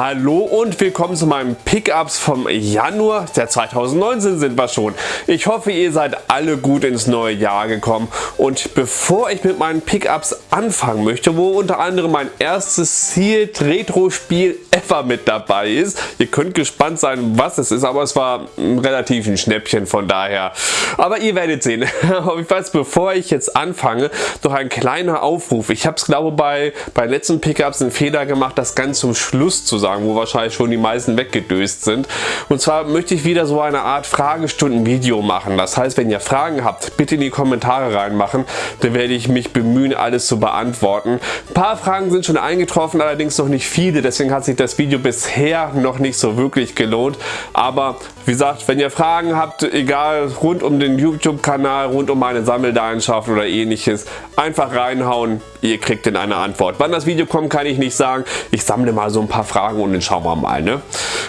Hallo und willkommen zu meinem Pickups vom Januar der 2019 sind wir schon. Ich hoffe ihr seid alle gut ins neue Jahr gekommen und bevor ich mit meinen Pickups anfangen möchte, wo unter anderem mein erstes Sealed Retro Spiel ever mit dabei ist. Ihr könnt gespannt sein was es ist, aber es war relativ ein Schnäppchen von daher. Aber ihr werdet sehen. Jedenfalls bevor ich jetzt anfange, noch ein kleiner Aufruf. Ich habe es glaube bei, bei letzten Pickups einen Fehler gemacht, das ganz zum Schluss zu sagen, wo wahrscheinlich schon die meisten weggedöst sind. Und zwar möchte ich wieder so eine Art Fragestunden-Video machen. Das heißt, wenn ihr Fragen habt, bitte in die Kommentare reinmachen. Dann werde ich mich bemühen, alles zu beantworten. Ein paar Fragen sind schon eingetroffen, allerdings noch nicht viele. Deswegen hat sich das Video bisher noch nicht so wirklich gelohnt. Aber wie gesagt, wenn ihr Fragen habt, egal rund um den YouTube-Kanal, rund um meine Sammelleidenschaft oder ähnliches, einfach reinhauen. Ihr kriegt dann eine Antwort. Wann das Video kommt, kann ich nicht sagen. Ich sammle mal so ein paar Fragen Fragen und dann schauen wir mal. Ne?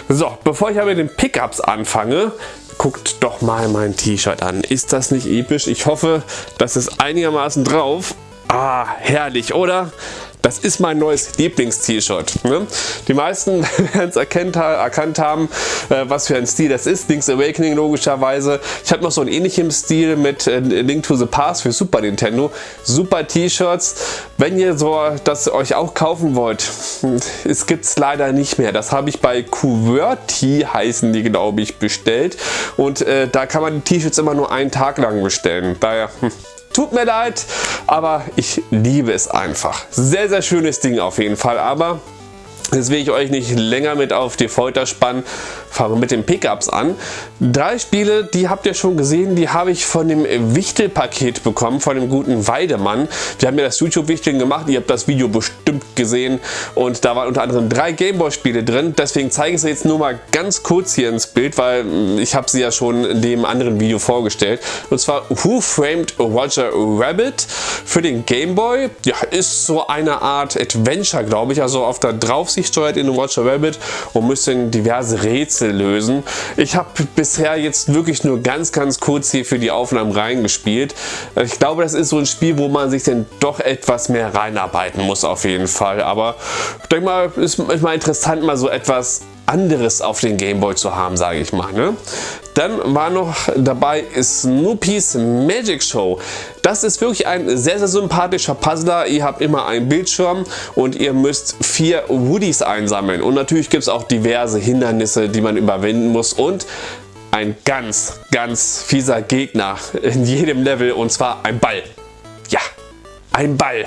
So, bevor ich aber mit den Pickups anfange, guckt doch mal mein T-Shirt an. Ist das nicht episch? Ich hoffe, das ist einigermaßen drauf. Ah, herrlich, oder? Das ist mein neues Lieblings-T-Shirt. Ne? Die meisten werden es erkannt, haben, äh, was für ein Stil das ist. Link's Awakening logischerweise. Ich habe noch so einen ähnlichen Stil mit äh, Link to the Past für Super Nintendo. Super T-Shirts. Wenn ihr so das euch auch kaufen wollt, es gibt es leider nicht mehr. Das habe ich bei QWERTY heißen die glaube ich bestellt und äh, da kann man die T-Shirts immer nur einen Tag lang bestellen. Daher hm, Tut mir leid, aber ich liebe es einfach. Sehr, sehr schönes Ding auf jeden Fall, aber Jetzt will ich euch nicht länger mit auf die Folter spannen. Fangen wir mit den Pickups an. Drei Spiele, die habt ihr schon gesehen, die habe ich von dem Wichtel-Paket bekommen, von dem guten Weidemann. Wir haben ja das YouTube-Wichteln gemacht, ihr habt das Video bestimmt gesehen und da waren unter anderem drei Gameboy-Spiele drin. Deswegen zeige ich es jetzt nur mal ganz kurz hier ins Bild, weil ich habe sie ja schon in dem anderen Video vorgestellt. Und zwar Who Framed Roger Rabbit für den Gameboy. Ja, ist so eine Art Adventure, glaube ich, also auf der Draufsicht Aufsicht steuert in Roger Rabbit und müssen diverse Rätsel lösen. Ich habe bisher jetzt wirklich nur ganz ganz kurz hier für die Aufnahmen reingespielt. Ich glaube das ist so ein Spiel, wo man sich dann doch etwas mehr reinarbeiten muss auf jeden Fall. Aber ich denke mal, ist mal interessant mal so etwas anderes auf den Gameboy zu haben, sage ich mal. Ne? Dann war noch dabei Snoopy's Magic Show. Das ist wirklich ein sehr, sehr sympathischer Puzzler. Ihr habt immer einen Bildschirm und ihr müsst vier Woodies einsammeln. Und natürlich gibt es auch diverse Hindernisse, die man überwinden muss. Und ein ganz, ganz fieser Gegner in jedem Level und zwar ein Ball. Ja, ein Ball.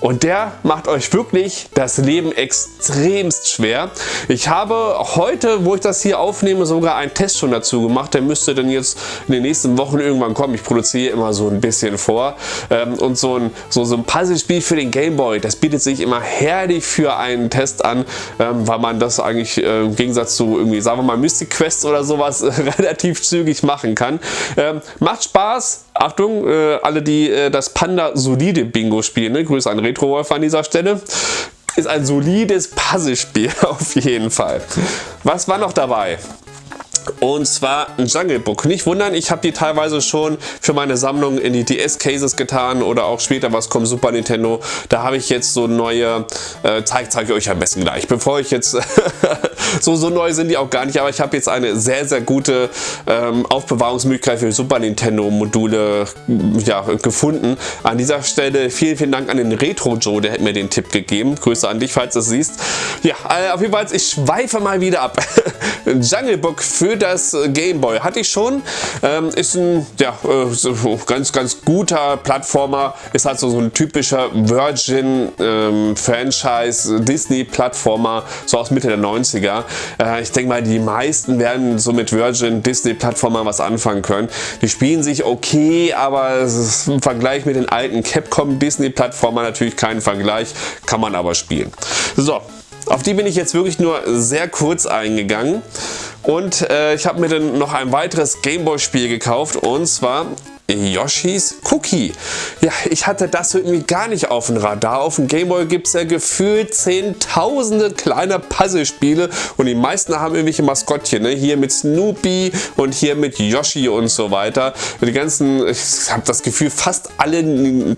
Und der macht euch wirklich das Leben extremst schwer. Ich habe heute, wo ich das hier aufnehme, sogar einen Test schon dazu gemacht. Der müsste dann jetzt in den nächsten Wochen irgendwann kommen. Ich produziere immer so ein bisschen vor. Ähm, und so ein, so, so ein Puzzlespiel für den Gameboy, das bietet sich immer herrlich für einen Test an, ähm, weil man das eigentlich äh, im Gegensatz zu irgendwie, sagen wir mal, Mystic Quest oder sowas relativ zügig machen kann. Ähm, macht Spaß. Achtung, äh, alle die äh, das Panda Solide Bingo spielen. Ne? Grüße an Retro Wolf an dieser Stelle. Ist ein solides Puzzlespiel auf jeden Fall. Was war noch dabei? und zwar ein Jungle Book. Nicht wundern, ich habe die teilweise schon für meine Sammlung in die DS-Cases getan oder auch später was kommt, Super Nintendo. Da habe ich jetzt so neue, äh, zeige zeig ich euch am besten gleich, bevor ich jetzt, so, so neu sind die auch gar nicht, aber ich habe jetzt eine sehr, sehr gute ähm, Aufbewahrungsmöglichkeit für Super Nintendo Module ja, gefunden. An dieser Stelle vielen, vielen Dank an den Retro Joe, der hat mir den Tipp gegeben. Grüße an dich, falls du es siehst. Ja, äh, auf jeden Fall, ich schweife mal wieder ab. Jungle Book für das Game Boy. Hatte ich schon. Ähm, ist ein ja, äh, ganz, ganz guter Plattformer. Ist halt so, so ein typischer Virgin ähm, so aus Mitte der 90er. Äh, ich denke mal, die meisten werden so mit Virgin Disney Plattformer was anfangen können. Die spielen sich okay, aber im Vergleich mit den alten Capcom Disney Plattformer natürlich kein Vergleich, kann man aber spielen. So, auf die bin ich jetzt wirklich nur sehr kurz eingegangen. Und äh, ich habe mir dann noch ein weiteres Gameboy-Spiel gekauft und zwar Yoshis Cookie. Ja, ich hatte das irgendwie gar nicht auf dem Radar. Auf dem Gameboy gibt es ja gefühlt zehntausende kleine Puzzlespiele und die meisten haben irgendwelche Maskottchen. Ne? Hier mit Snoopy und hier mit Yoshi und so weiter. Die ganzen, ich habe das Gefühl, fast alle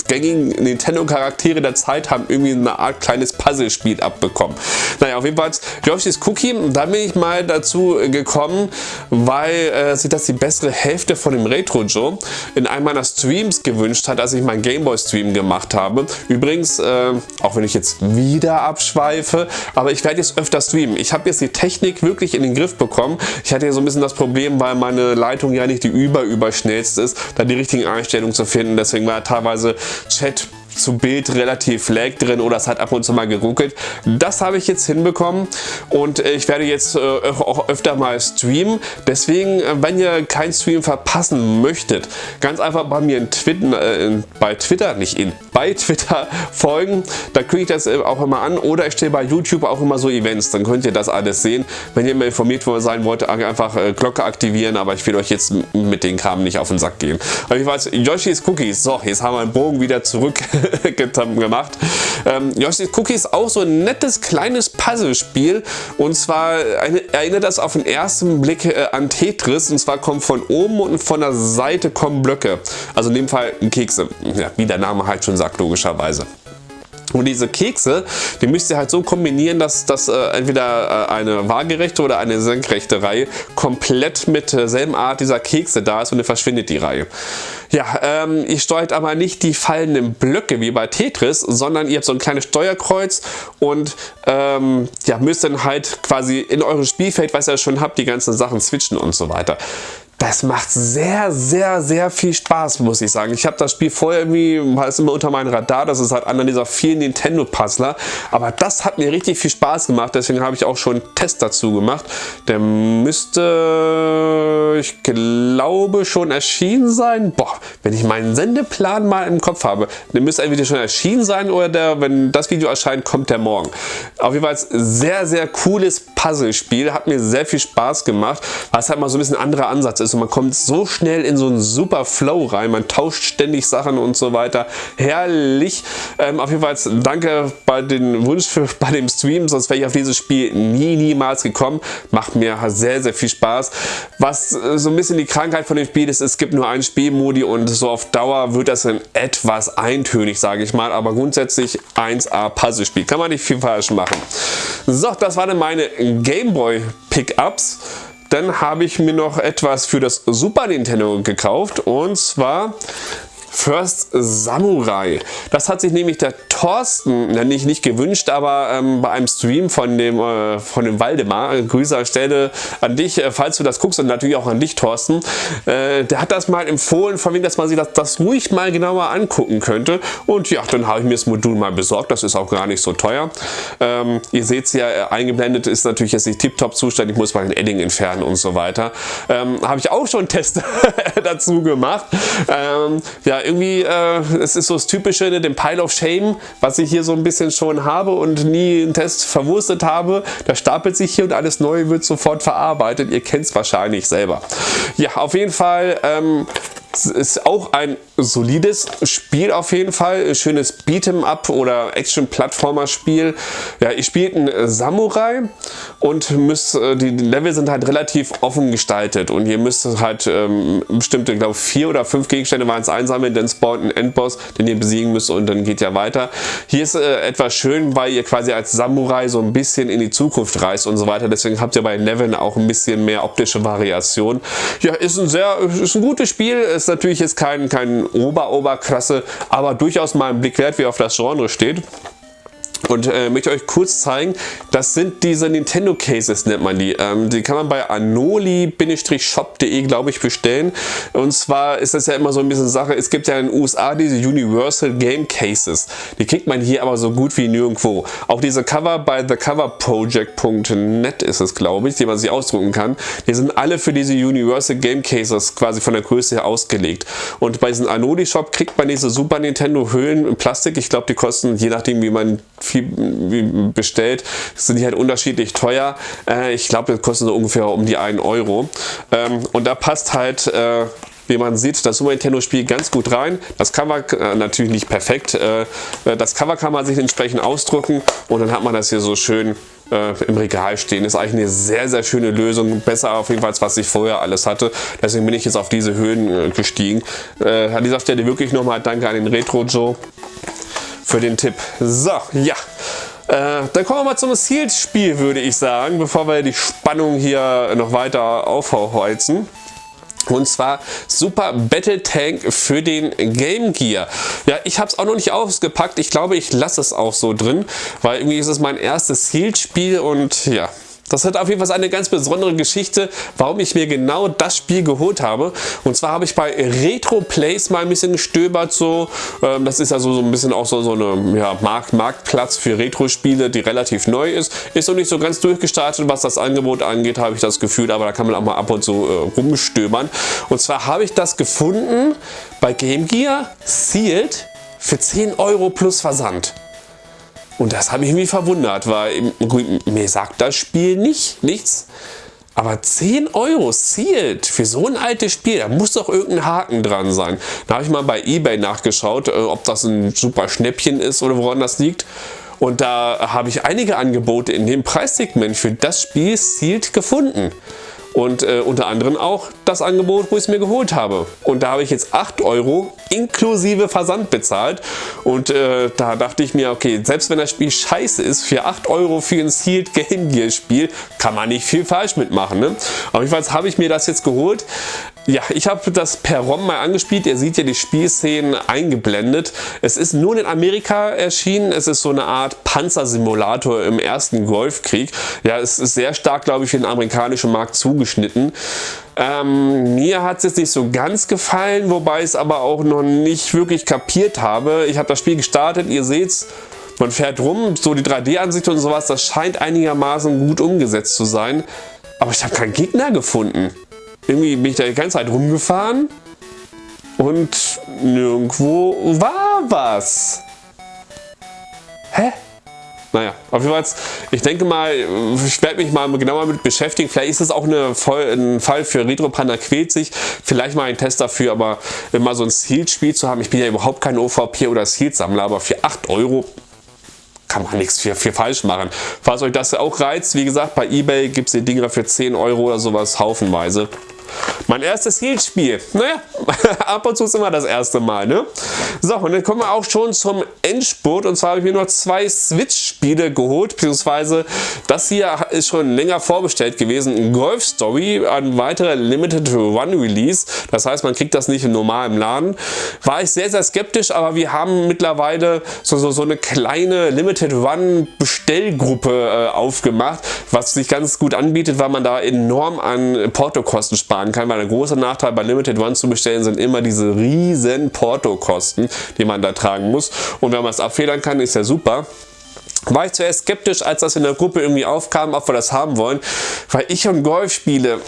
gängigen Nintendo-Charaktere der Zeit haben irgendwie eine Art kleines Puzzlespiel abbekommen. Naja, auf jeden Fall Yoshis Cookie, da bin ich mal dazu gekommen, weil äh, sich das die bessere Hälfte von dem Retro Joe in einem meiner Streams gewünscht hat, als ich meinen Gameboy Stream gemacht habe. Übrigens, äh, auch wenn ich jetzt wieder abschweife, aber ich werde jetzt öfter streamen. Ich habe jetzt die Technik wirklich in den Griff bekommen. Ich hatte ja so ein bisschen das Problem, weil meine Leitung ja nicht die überüberschnellste ist, da die richtigen Einstellungen zu finden. Deswegen war teilweise Chat zu Bild relativ lag drin oder es hat ab und zu mal geruckelt. Das habe ich jetzt hinbekommen und äh, ich werde jetzt äh, auch öfter mal streamen. Deswegen, äh, wenn ihr keinen Stream verpassen möchtet, ganz einfach bei mir in Twitter, äh, bei Twitter, nicht in, bei Twitter folgen. Da klicke ich das auch immer an oder ich stelle bei YouTube auch immer so Events, dann könnt ihr das alles sehen. Wenn ihr immer informiert sein wollt, einfach Glocke aktivieren, aber ich will euch jetzt mit den Kram nicht auf den Sack gehen. Aber ich weiß, Yoshi's Cookies, so, jetzt haben wir den Bogen wieder zurück gemacht. Ähm, Yoshi's Cookie ist auch so ein nettes kleines Puzzlespiel und zwar eine, erinnert das auf den ersten Blick äh, an Tetris und zwar kommt von oben und von der Seite kommen Blöcke. Also in dem Fall Kekse, ja, wie der Name halt schon sagt logischerweise. Und diese Kekse, die müsst ihr halt so kombinieren, dass das äh, entweder äh, eine waagerechte oder eine senkrechte Reihe komplett mit derselben Art dieser Kekse da ist und dann verschwindet die Reihe. Ja, ähm, ihr steuert aber nicht die fallenden Blöcke wie bei Tetris, sondern ihr habt so ein kleines Steuerkreuz und ähm, ja, müsst dann halt quasi in eurem Spielfeld, was ihr schon habt, die ganzen Sachen switchen und so weiter. Das macht sehr, sehr, sehr viel Spaß, muss ich sagen. Ich habe das Spiel vorher irgendwie, war es immer unter meinem Radar, das ist halt einer dieser vielen Nintendo-Puzzler. Aber das hat mir richtig viel Spaß gemacht, deswegen habe ich auch schon einen Test dazu gemacht. Der müsste, ich glaube, schon erschienen sein. Boah, wenn ich meinen Sendeplan mal im Kopf habe, der müsste entweder schon erschienen sein oder der, wenn das Video erscheint, kommt der morgen. Auf jeden Fall sehr, sehr cooles Puzzlespiel, hat mir sehr viel Spaß gemacht, es halt mal so ein bisschen anderer Ansatz ist ist und man kommt so schnell in so einen super Flow rein, man tauscht ständig Sachen und so weiter. Herrlich. Ähm, auf jeden Fall danke bei den Wunsch für, bei dem Stream, sonst wäre ich auf dieses Spiel nie, niemals gekommen. Macht mir sehr, sehr viel Spaß. Was äh, so ein bisschen die Krankheit von dem Spiel ist, es gibt nur einen Spielmodi und so auf Dauer wird das dann etwas eintönig, sage ich mal, aber grundsätzlich 1A Puzzle-Spiel. Kann man nicht viel falsch machen. So, das waren meine Gameboy Pickups. Dann habe ich mir noch etwas für das Super Nintendo gekauft und zwar First Samurai. Das hat sich nämlich der Thorsten, nicht, nicht gewünscht, aber ähm, bei einem Stream von dem, äh, von dem Waldemar, Grüße an Stelle an dich, äh, falls du das guckst und natürlich auch an dich, Thorsten, äh, der hat das mal empfohlen, von wegen, dass man sich das, das ruhig mal genauer angucken könnte. Und ja, dann habe ich mir das Modul mal besorgt, das ist auch gar nicht so teuer. Ähm, ihr seht es ja, äh, eingeblendet ist natürlich jetzt nicht tiptop Zustand, ich muss mal den Edding entfernen und so weiter. Ähm, habe ich auch schon Tests dazu gemacht. Ähm, ja, irgendwie, äh, es ist so das Typische, ne, den Pile of Shame, was ich hier so ein bisschen schon habe und nie einen Test verwurstet habe. Das stapelt sich hier und alles Neue wird sofort verarbeitet. Ihr kennt es wahrscheinlich selber. Ja, auf jeden Fall ähm, es ist auch ein solides Spiel auf jeden Fall. Schönes Beat'em Up oder Action-Plattformer-Spiel. Ja, ihr spielt einen Samurai und müsst, äh, die Level sind halt relativ offen gestaltet und ihr müsst halt ähm, bestimmte, glaube vier oder fünf Gegenstände waren es einsammeln, dann spawnt ein Endboss, den ihr besiegen müsst und dann geht ja weiter. Hier ist äh, etwas schön, weil ihr quasi als Samurai so ein bisschen in die Zukunft reist und so weiter. Deswegen habt ihr bei Leveln auch ein bisschen mehr optische Variation. Ja, ist ein sehr, ist ein gutes Spiel. Natürlich jetzt kein, kein Ober-Oberklasse, aber durchaus mal ein Blick wert, wie auf das Genre steht. Und äh, möchte euch kurz zeigen, das sind diese Nintendo Cases, nennt man die. Ähm, die kann man bei anoli-shop.de, glaube ich, bestellen. Und zwar ist das ja immer so ein bisschen Sache, es gibt ja in den USA diese Universal Game Cases. Die kriegt man hier aber so gut wie nirgendwo. Auch diese Cover bei thecoverproject.net ist es, glaube ich, die man sich ausdrucken kann. Die sind alle für diese Universal Game Cases quasi von der Größe her ausgelegt. Und bei diesem Anoli Shop kriegt man diese Super Nintendo Hüllen in Plastik. Ich glaube, die kosten, je nachdem wie man viel bestellt, sind die halt unterschiedlich teuer. Äh, ich glaube, das kostet so ungefähr um die 1 Euro. Ähm, und da passt halt äh, wie man sieht, das Super Nintendo Spiel ganz gut rein. Das Cover äh, natürlich nicht perfekt. Äh, äh, das Cover kann man sich entsprechend ausdrucken und dann hat man das hier so schön äh, im Regal stehen. Ist eigentlich eine sehr, sehr schöne Lösung. Besser auf jeden Fall, als was ich vorher alles hatte. Deswegen bin ich jetzt auf diese Höhen äh, gestiegen. An dieser Stelle wirklich nochmal Danke an den Retro Joe für den Tipp. So, ja. Äh, dann kommen wir mal zum Sealed-Spiel, würde ich sagen, bevor wir die Spannung hier noch weiter aufheizen. Und zwar Super Battle Tank für den Game Gear. Ja, ich habe es auch noch nicht ausgepackt. Ich glaube, ich lasse es auch so drin, weil irgendwie ist es mein erstes Sealed-Spiel und ja, das hat auf jeden Fall eine ganz besondere Geschichte, warum ich mir genau das Spiel geholt habe. Und zwar habe ich bei Retro Plays mal ein bisschen gestöbert. So, ähm, das ist also so ein bisschen auch so, so eine ja, Markt, Marktplatz für Retro-Spiele, die relativ neu ist. Ist noch nicht so ganz durchgestartet, was das Angebot angeht, habe ich das Gefühl. Aber da kann man auch mal ab und zu äh, rumstöbern. Und zwar habe ich das gefunden bei Game Gear Sealed für 10 Euro plus Versand. Und das hat mich irgendwie verwundert, weil mir sagt das Spiel nicht, nichts. Aber 10 Euro sealed für so ein altes Spiel, da muss doch irgendein Haken dran sein. Da habe ich mal bei Ebay nachgeschaut, äh, ob das ein super Schnäppchen ist oder woran das liegt. Und da habe ich einige Angebote in dem Preissegment für das Spiel sealed gefunden und äh, unter anderem auch das Angebot, wo ich es mir geholt habe. Und da habe ich jetzt 8 Euro inklusive Versand bezahlt und äh, da dachte ich mir, okay, selbst wenn das Spiel scheiße ist, für 8 Euro für ein Sealed Game Gear Spiel kann man nicht viel falsch mitmachen. Ne? Auf jeden Fall habe ich mir das jetzt geholt. Ja, ich habe das per ROM mal angespielt. Ihr seht ja die Spielszenen eingeblendet. Es ist nur in Amerika erschienen. Es ist so eine Art Panzersimulator im ersten Golfkrieg. Ja, es ist sehr stark, glaube ich, für den amerikanischen Markt zugeschnitten. Ähm, mir hat es jetzt nicht so ganz gefallen, wobei ich es aber auch noch nicht wirklich kapiert habe. Ich habe das Spiel gestartet, ihr seht's. Man fährt rum, so die 3D-Ansicht und sowas, das scheint einigermaßen gut umgesetzt zu sein. Aber ich habe keinen Gegner gefunden. Irgendwie bin ich da die ganze Zeit rumgefahren und nirgendwo war was. Hä? Naja, auf jeden Fall, ich denke mal, ich werde mich mal genauer mit beschäftigen. Vielleicht ist es auch eine, ein Fall für Retro Panda quält sich. Vielleicht mal ein Test dafür, aber immer so ein Sealed-Spiel zu haben. Ich bin ja überhaupt kein OVP oder Sealed-Sammler, aber für 8 Euro kann man nichts für, für falsch machen. Falls euch das auch reizt, wie gesagt, bei Ebay gibt es die Dinger für 10 Euro oder sowas haufenweise. Mein erstes Heal-Spiel. Naja, ab und zu ist immer das erste Mal. Ne? So, und dann kommen wir auch schon zum Endspurt. Und zwar habe ich mir noch zwei Switch-Spiele geholt, beziehungsweise das hier ist schon länger vorbestellt gewesen. Golf Story, ein weiterer Limited One Release. Das heißt, man kriegt das nicht im Laden. War ich sehr, sehr skeptisch, aber wir haben mittlerweile so, so, so eine kleine Limited One Bestellgruppe äh, aufgemacht, was sich ganz gut anbietet, weil man da enorm an Portokosten sparen kann, weil der große Nachteil bei Limited One zu bestellen sind immer diese riesen Portokosten, die man da tragen muss. Und wenn man es abfedern kann, ist ja super war ich zuerst skeptisch, als das in der Gruppe irgendwie aufkam, ob wir das haben wollen, weil ich und Golf spiele,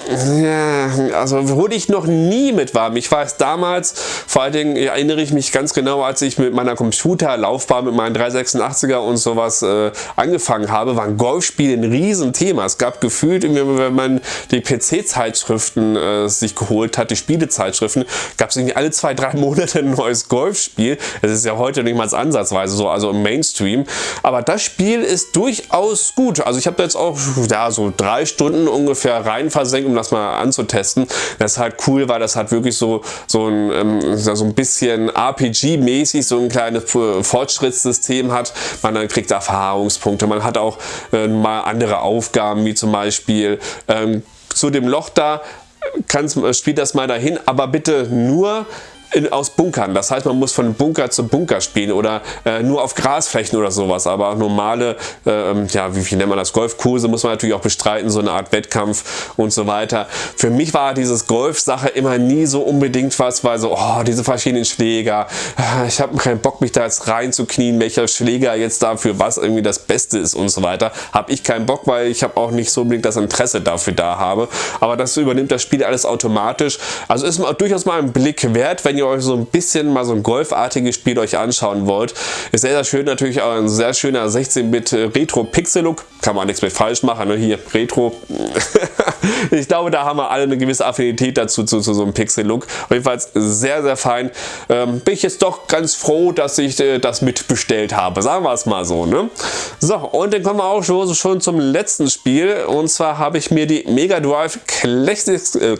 ja, also wurde ich noch nie mit warm. Ich weiß damals, vor allen Dingen erinnere ich mich ganz genau, als ich mit meiner Computerlaufbahn, mit meinen 386er und sowas äh, angefangen habe, waren Golfspiele ein Riesenthema. Es gab gefühlt, wenn man die PC-Zeitschriften äh, sich geholt hat, die Spielezeitschriften, gab es irgendwie alle zwei, drei Monate ein neues Golfspiel. Das ist ja heute nicht mal ansatzweise so, also im Mainstream. Aber das Spiel ist durchaus gut. Also ich habe da jetzt auch ja, so drei Stunden ungefähr rein versenkt, um das mal anzutesten. Das ist halt cool, weil das hat wirklich so, so, ein, ähm, so ein bisschen RPG-mäßig so ein kleines Fortschrittssystem hat. Man dann kriegt Erfahrungspunkte. Man hat auch äh, mal andere Aufgaben, wie zum Beispiel ähm, zu dem Loch da, kannst, spielt das mal dahin, aber bitte nur in, aus Bunkern. Das heißt, man muss von Bunker zu Bunker spielen oder äh, nur auf Grasflächen oder sowas. Aber normale, äh, ja, wie, wie nennt man das, Golfkurse muss man natürlich auch bestreiten, so eine Art Wettkampf und so weiter. Für mich war dieses Golf-Sache immer nie so unbedingt was, weil so, oh, diese verschiedenen Schläger, ah, ich habe keinen Bock, mich da jetzt reinzuknien, welcher Schläger jetzt dafür was irgendwie das Beste ist und so weiter. Habe ich keinen Bock, weil ich habe auch nicht so unbedingt das Interesse dafür da habe. Aber das übernimmt das Spiel alles automatisch. Also ist durchaus mal ein Blick wert, wenn ihr euch so ein bisschen mal so ein golfartiges Spiel euch anschauen wollt. Ist sehr, sehr schön, natürlich auch ein sehr schöner 16-Bit Retro-Pixel-Look. Kann man nichts mit falsch machen, ne? hier Retro. ich glaube, da haben wir alle eine gewisse Affinität dazu, zu, zu so einem Pixel-Look. Auf jeden Fall sehr, sehr fein. Ähm, bin ich jetzt doch ganz froh, dass ich äh, das mitbestellt habe. Sagen wir es mal so. Ne? So, und dann kommen wir auch schon, schon zum letzten Spiel. Und zwar habe ich mir die Mega Drive Classics, äh,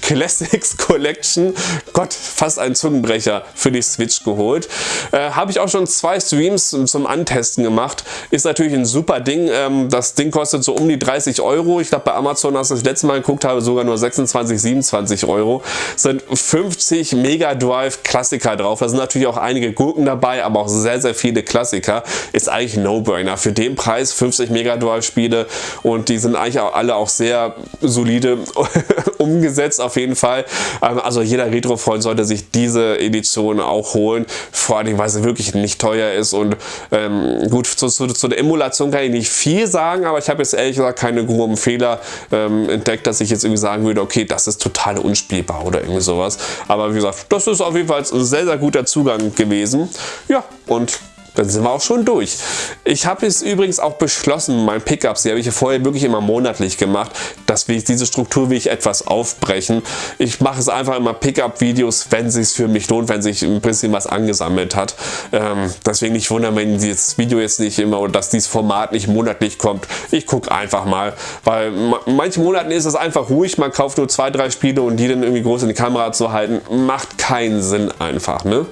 Classics Collection, Gott, fast ein Zungenbrecher für die Switch geholt. Äh, habe ich auch schon zwei Streams zum Antesten gemacht. Ist natürlich ein super Ding. Ähm, das Ding kostet so um die 30 Euro. Ich glaube bei Amazon, als ich das letzte Mal geguckt habe, sogar nur 26, 27 Euro. Sind 50 Mega Drive Klassiker drauf. Da sind natürlich auch einige Gurken dabei, aber auch sehr, sehr viele Klassiker. Ist eigentlich No-Brainer. Für den Preis 50 Mega Drive Spiele und die sind eigentlich auch alle auch sehr solide umgesetzt auf jeden Fall. Ähm, also jeder Retro-Freund sollte sich diese Edition auch holen, vor allem weil sie wirklich nicht teuer ist und ähm, gut, zu, zu, zu, der Emulation kann ich nicht viel sagen, aber ich habe jetzt ehrlich gesagt keine groben Fehler ähm, entdeckt, dass ich jetzt irgendwie sagen würde, okay, das ist total unspielbar oder irgendwie sowas. Aber wie gesagt, das ist auf jeden Fall ein sehr, sehr guter Zugang gewesen. Ja, und dann sind wir auch schon durch. Ich habe es übrigens auch beschlossen, mein Pickups, die habe ich vorher wirklich immer monatlich gemacht, dass wir diese Struktur will ich etwas aufbrechen. Ich mache es einfach immer Pickup-Videos, wenn es sich für mich lohnt, wenn sich ein bisschen was angesammelt hat. Ähm, deswegen nicht wundern, wenn dieses Video jetzt nicht immer oder dass dieses Format nicht monatlich kommt. Ich gucke einfach mal, weil manche Monaten ist es einfach ruhig, man kauft nur zwei, drei Spiele und die dann irgendwie groß in die Kamera zu halten, macht keinen Sinn einfach. Ne?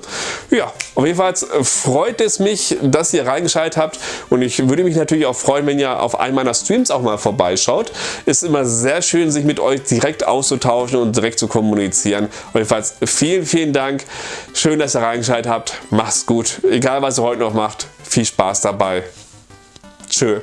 Ja, auf jeden Fall freut es mich, mich, dass ihr reingeschaltet habt und ich würde mich natürlich auch freuen, wenn ihr auf einen meiner Streams auch mal vorbeischaut. Ist immer sehr schön, sich mit euch direkt auszutauschen und direkt zu kommunizieren. Jedenfalls vielen, vielen Dank. Schön, dass ihr reingeschaltet habt. Macht's gut. Egal, was ihr heute noch macht. Viel Spaß dabei. Tschö.